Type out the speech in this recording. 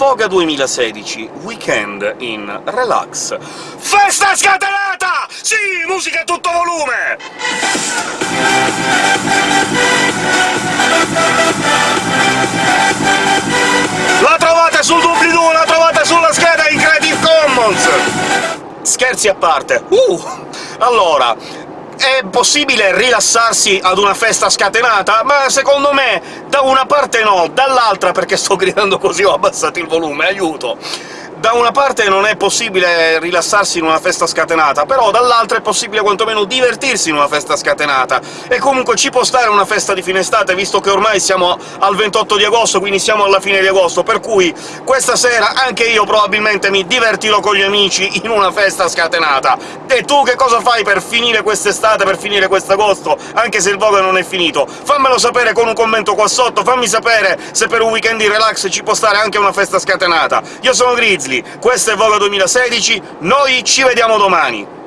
Voga 2016, Weekend in Relax. Festa scatenata! Sì, musica a tutto volume! La trovate sul doobly-doo, la trovate sulla scheda in Creative Commons! Scherzi a parte. Uh! Allora, è possibile rilassarsi ad una festa scatenata? Ma secondo me da una parte no, dall'altra, perché sto gridando così ho abbassato il volume, aiuto! Da una parte non è possibile rilassarsi in una festa scatenata, però dall'altra è possibile quantomeno divertirsi in una festa scatenata, e comunque ci può stare una festa di fine estate, visto che ormai siamo al 28 di agosto, quindi siamo alla fine di agosto, per cui questa sera anche io probabilmente mi divertirò con gli amici in una festa scatenata. E tu che cosa fai per finire quest'estate, per finire quest'agosto, anche se il Vogue non è finito? Fammelo sapere con un commento qua sotto, fammi sapere se per un weekend di relax ci può stare anche una festa scatenata. Io sono Grizzly, questo è Voga 2016, noi ci vediamo domani!